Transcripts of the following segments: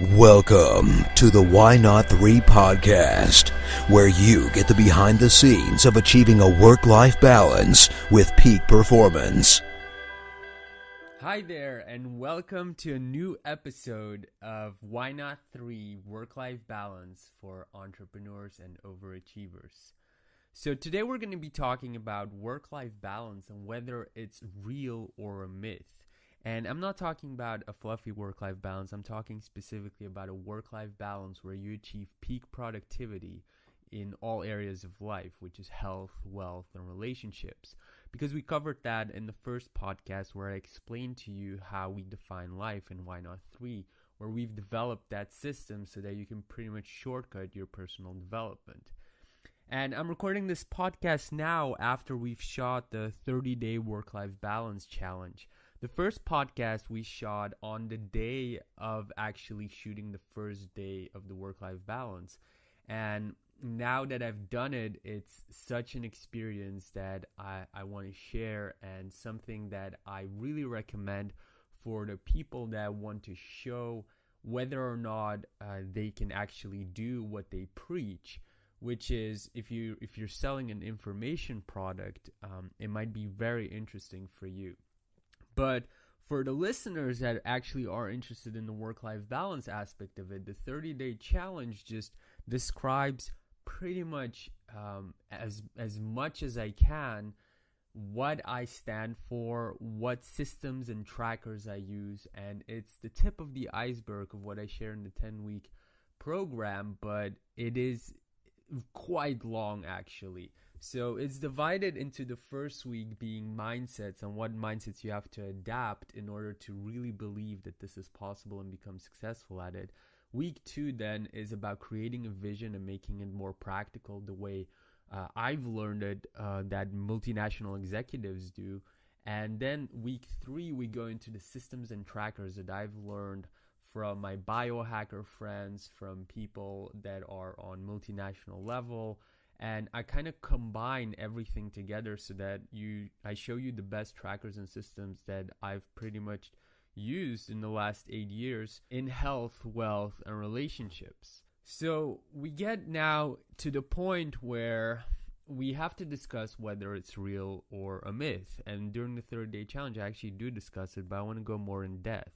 Welcome to the Why Not 3 podcast, where you get the behind the scenes of achieving a work life balance with peak performance. Hi there, and welcome to a new episode of Why Not 3 Work Life Balance for Entrepreneurs and Overachievers. So, today we're going to be talking about work life balance and whether it's real or a myth. And I'm not talking about a fluffy work life balance, I'm talking specifically about a work life balance where you achieve peak productivity in all areas of life, which is health, wealth, and relationships. Because we covered that in the first podcast where I explained to you how we define life in Why Not 3, where we've developed that system so that you can pretty much shortcut your personal development. And I'm recording this podcast now after we've shot the 30 day work life balance challenge. The first podcast we shot on the day of actually shooting the first day of the work life balance. And now that I've done it, it's such an experience that I, I want to share and something that I really recommend for the people that want to show whether or not uh, they can actually do what they preach which is if you if you're selling an information product um, it might be very interesting for you but for the listeners that actually are interested in the work life balance aspect of it, the 30 day challenge just describes pretty much um, as, as much as I can what I stand for, what systems and trackers I use, and it's the tip of the iceberg of what I share in the 10 week program, but it is quite long actually. So it's divided into the first week being mindsets and what mindsets you have to adapt in order to really believe that this is possible and become successful at it. Week two then is about creating a vision and making it more practical the way uh, I've learned it uh, that multinational executives do. And then week three, we go into the systems and trackers that I've learned from my biohacker friends, from people that are on multinational level, and I kind of combine everything together so that you I show you the best trackers and systems that I've pretty much used in the last 8 years in health, wealth and relationships. So, we get now to the point where we have to discuss whether it's real or a myth. And during the third day challenge, I actually do discuss it, but I want to go more in depth.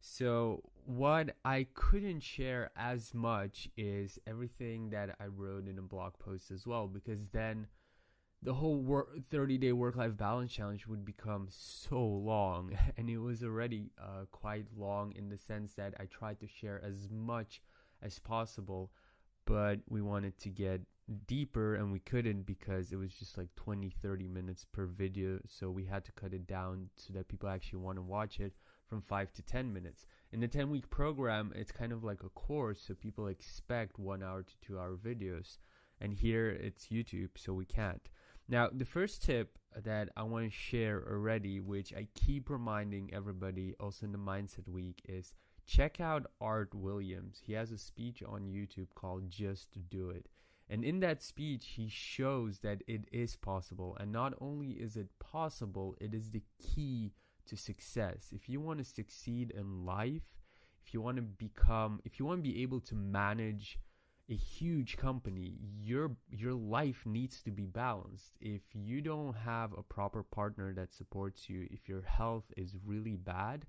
So, what I couldn't share as much is everything that I wrote in a blog post as well, because then the whole work, 30 day work life balance challenge would become so long. And it was already uh, quite long in the sense that I tried to share as much as possible, but we wanted to get deeper and we couldn't because it was just like 20 30 minutes per video so we had to cut it down so that people actually want to watch it from 5 to 10 minutes. In the 10 week program, it's kind of like a course, so people expect 1 hour to 2 hour videos. And here it's YouTube, so we can't. Now, the first tip that I want to share already, which I keep reminding everybody also in the Mindset Week, is check out Art Williams. He has a speech on YouTube called Just Do It. And in that speech, he shows that it is possible. And not only is it possible, it is the key to success, if you want to succeed in life, if you want to become, if you want to be able to manage a huge company, your your life needs to be balanced. If you don't have a proper partner that supports you, if your health is really bad,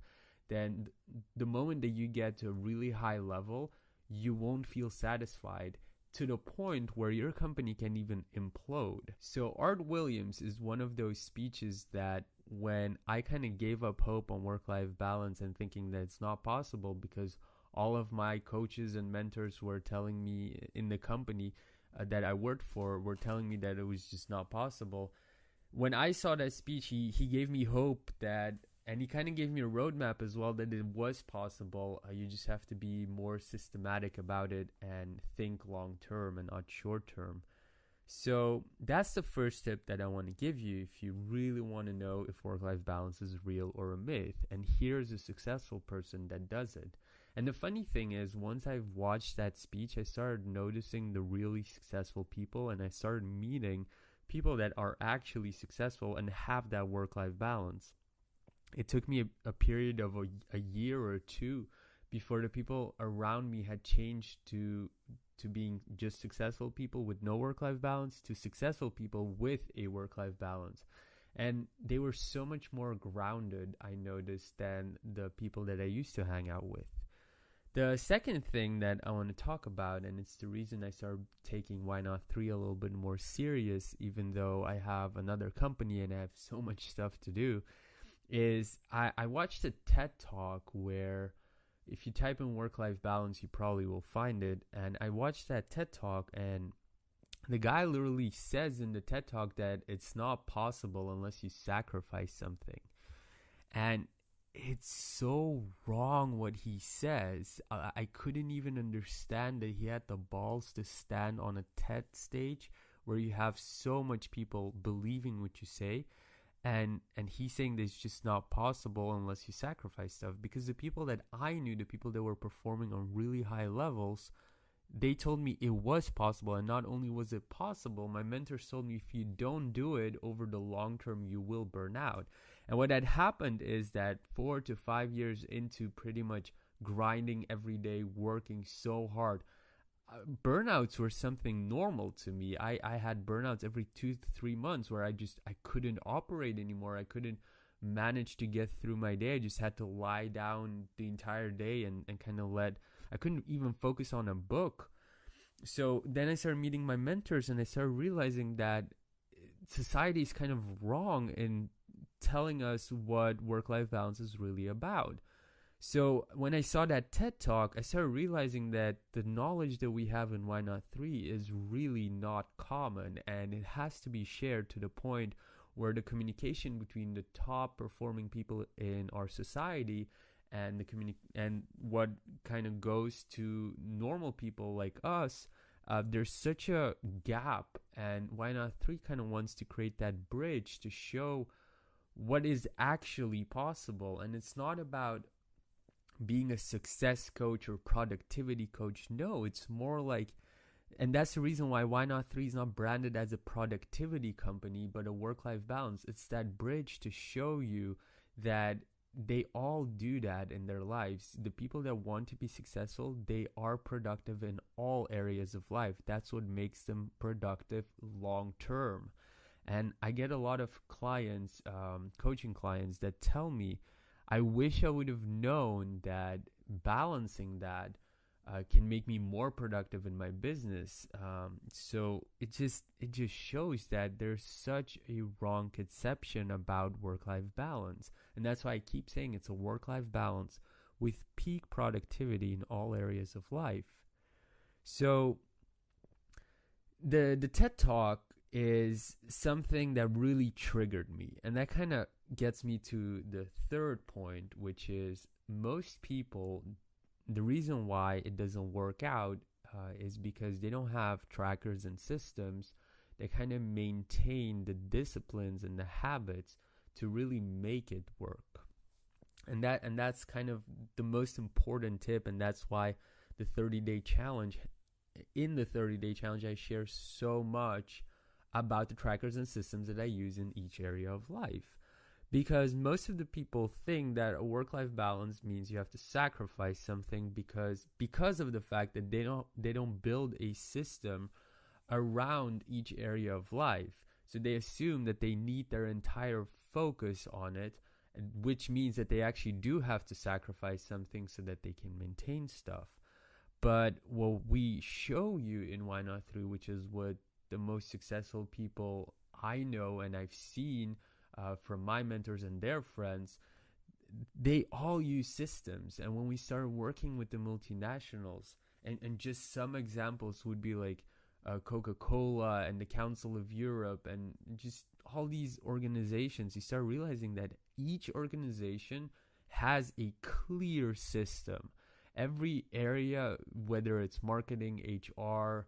then the moment that you get to a really high level, you won't feel satisfied to the point where your company can even implode. So Art Williams is one of those speeches that when I kind of gave up hope on work life balance and thinking that it's not possible because all of my coaches and mentors were telling me in the company uh, that I worked for were telling me that it was just not possible. When I saw that speech, he, he gave me hope that, and he kind of gave me a roadmap as well that it was possible. Uh, you just have to be more systematic about it and think long term and not short term. So that's the first tip that I want to give you if you really want to know if work life balance is real or a myth. And here's a successful person that does it. And the funny thing is, once I've watched that speech, I started noticing the really successful people and I started meeting people that are actually successful and have that work life balance. It took me a, a period of a, a year or two before the people around me had changed to to being just successful people with no work life balance to successful people with a work life balance. And they were so much more grounded, I noticed, than the people that I used to hang out with. The second thing that I want to talk about, and it's the reason I started taking Why Not 3 a little bit more serious, even though I have another company and I have so much stuff to do, is I, I watched a TED talk where if you type in work life balance, you probably will find it. And I watched that TED talk, and the guy literally says in the TED talk that it's not possible unless you sacrifice something. And it's so wrong what he says. I, I couldn't even understand that he had the balls to stand on a TED stage where you have so much people believing what you say and and he's saying that it's just not possible unless you sacrifice stuff because the people that i knew the people that were performing on really high levels they told me it was possible and not only was it possible my mentors told me if you don't do it over the long term you will burn out. And what had happened is that 4 to 5 years into pretty much grinding every day working so hard burnouts were something normal to me. I, I had burnouts every two to three months where I just I couldn't operate anymore. I couldn't manage to get through my day. I just had to lie down the entire day and, and kind of let I couldn't even focus on a book. So then I started meeting my mentors and I started realizing that society is kind of wrong in telling us what work life balance is really about. So when I saw that TED talk, I started realizing that the knowledge that we have in Why Not 3 is really not common and it has to be shared to the point where the communication between the top performing people in our society and the communi- and what kind of goes to normal people like us uh, there's such a gap and why not 3 kind of wants to create that bridge to show what is actually possible. And it's not about being a success coach or productivity coach. No, it's more like, and that's the reason why Why Not 3 is not branded as a productivity company, but a work life balance. It's that bridge to show you that they all do that in their lives. The people that want to be successful, they are productive in all areas of life. That's what makes them productive long term. And I get a lot of clients, um, coaching clients, that tell me, I wish I would have known that balancing that uh, can make me more productive in my business. Um, so it just it just shows that there's such a wrong conception about work-life balance, and that's why I keep saying it's a work-life balance with peak productivity in all areas of life. So the the TED Talk is something that really triggered me, and that kind of gets me to the third point, which is most people, the reason why it doesn't work out uh, is because they don't have trackers and systems that kind of maintain the disciplines and the habits to really make it work. And that and that's kind of the most important tip and that's why the 30 day challenge in the 30 day challenge I share so much about the trackers and systems that I use in each area of life because most of the people think that a work-life balance means you have to sacrifice something because because of the fact that they don't they don't build a system around each area of life. So they assume that they need their entire focus on it which means that they actually do have to sacrifice something so that they can maintain stuff. But what we show you in why not 3 which is what the most successful people i know and i've seen uh, from my mentors and their friends, they all use systems. And when we started working with the multinationals, and, and just some examples would be like uh, Coca Cola and the Council of Europe, and just all these organizations, you start realizing that each organization has a clear system. Every area, whether it's marketing, HR,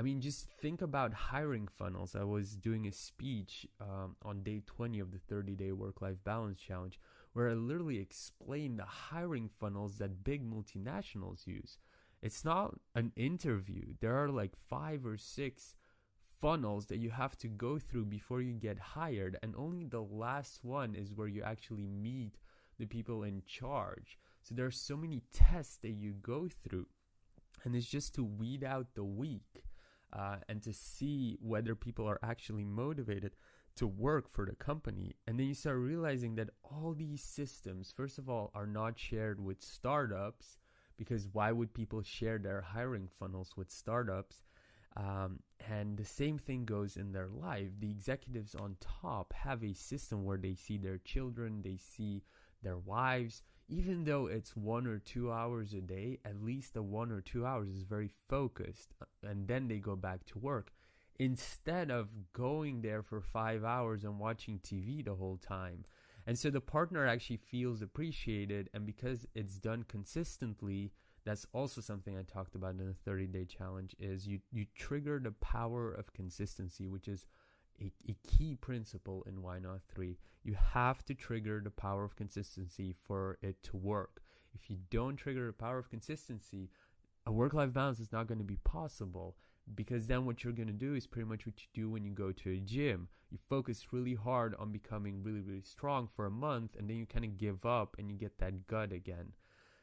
I mean, just think about hiring funnels. I was doing a speech um, on day 20 of the 30 day work life balance challenge where I literally explained the hiring funnels that big multinationals use. It's not an interview, there are like five or six funnels that you have to go through before you get hired, and only the last one is where you actually meet the people in charge. So there are so many tests that you go through, and it's just to weed out the weak uh, and to see whether people are actually motivated to work for the company. And then you start realizing that all these systems, first of all, are not shared with startups because why would people share their hiring funnels with startups? Um, and the same thing goes in their life. The executives on top have a system where they see their children, they see their wives, even though it's one or two hours a day, at least the one or two hours is very focused, uh, and then they go back to work instead of going there for five hours and watching TV the whole time. And so the partner actually feels appreciated, and because it's done consistently, that's also something I talked about in the 30 day challenge is you you trigger the power of consistency, which is a, a key principle in Why Not 3. You have to trigger the power of consistency for it to work. If you don't trigger the power of consistency, a work life balance is not going to be possible because then what you're going to do is pretty much what you do when you go to a gym. You focus really hard on becoming really, really strong for a month and then you kind of give up and you get that gut again.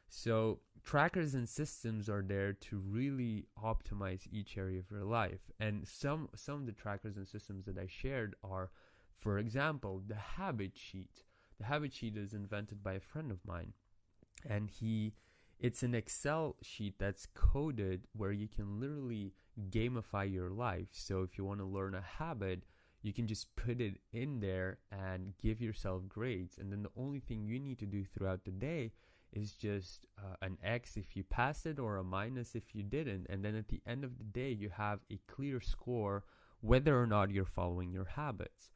So trackers and systems are there to really optimize each area of your life. And some some of the trackers and systems that I shared are, for example, the habit sheet. The habit sheet is invented by a friend of mine, and he it's an Excel sheet that's coded where you can literally gamify your life. So if you want to learn a habit, you can just put it in there and give yourself grades. And then the only thing you need to do throughout the day is just uh, an X if you passed it or a minus if you didn't. And then at the end of the day, you have a clear score whether or not you're following your habits.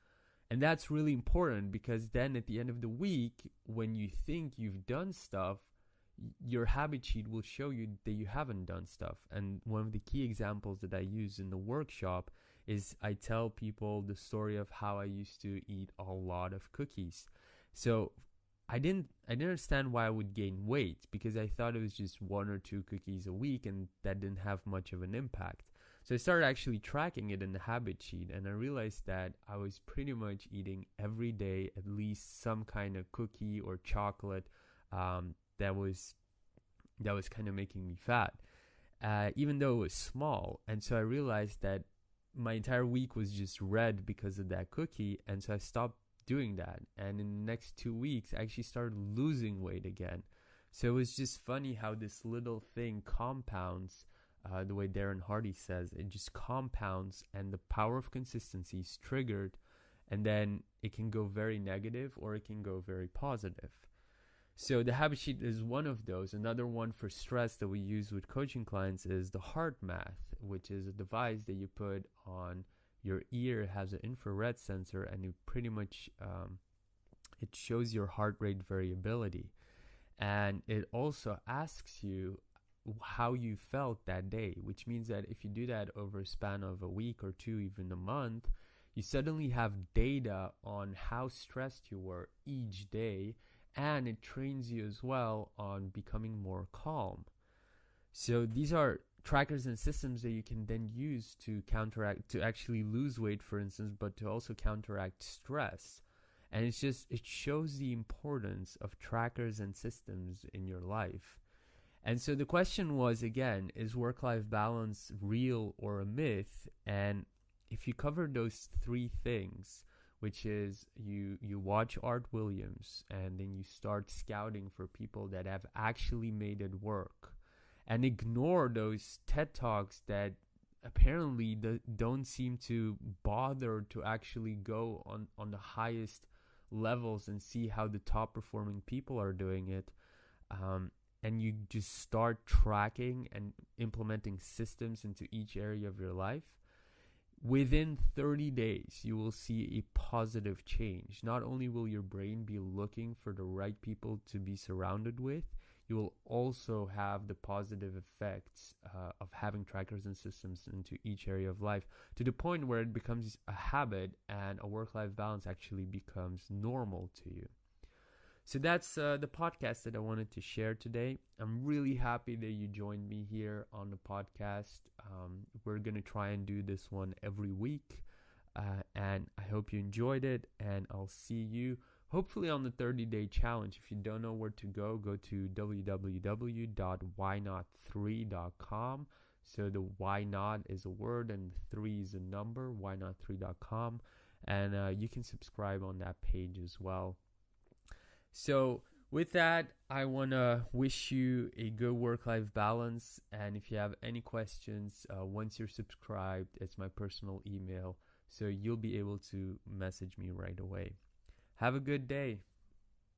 And that's really important because then at the end of the week, when you think you've done stuff, your habit sheet will show you that you haven't done stuff. And one of the key examples that I use in the workshop is I tell people the story of how I used to eat a lot of cookies. So I didn't I didn't understand why I would gain weight because I thought it was just one or two cookies a week and that didn't have much of an impact. So I started actually tracking it in the habit sheet and I realized that I was pretty much eating every day at least some kind of cookie or chocolate um, that was that was kind of making me fat, uh, even though it was small. And so I realized that my entire week was just red because of that cookie, and so I stopped doing that. And in the next two weeks, I actually started losing weight again. So it was just funny how this little thing compounds. Uh, the way Darren Hardy says, it just compounds, and the power of consistency is triggered, and then it can go very negative or it can go very positive. So the habit sheet is one of those. Another one for stress that we use with coaching clients is the HeartMath, which is a device that you put on your ear has an infrared sensor and it pretty much um, it shows your heart rate variability. And it also asks you how you felt that day which means that if you do that over a span of a week or two even a month you suddenly have data on how stressed you were each day and it trains you as well on becoming more calm. So these are trackers and systems that you can then use to counteract to actually lose weight for instance but to also counteract stress. And it's just it shows the importance of trackers and systems in your life. And so the question was again is work life balance real or a myth? And if you cover those three things which is you you watch Art Williams and then you start scouting for people that have actually made it work and ignore those TED Talks that apparently the, don't seem to bother to actually go on, on the highest levels and see how the top performing people are doing it. Um, and you just start tracking and implementing systems into each area of your life. Within 30 days, you will see a positive change. Not only will your brain be looking for the right people to be surrounded with, you will also have the positive effects uh, of having trackers and systems into each area of life to the point where it becomes a habit and a work life balance actually becomes normal to you. So that's uh, the podcast that I wanted to share today. I'm really happy that you joined me here on the podcast. Um, we're going to try and do this one every week. Uh, and I hope you enjoyed it. And I'll see you hopefully on the 30 day challenge. If you don't know where to go, go to www.whynot3.com. So the why not is a word and three is a number, whynot3.com. And uh, you can subscribe on that page as well. So, with that, I want to wish you a good work life balance. And if you have any questions, uh, once you're subscribed, it's my personal email. So you'll be able to message me right away. Have a good day.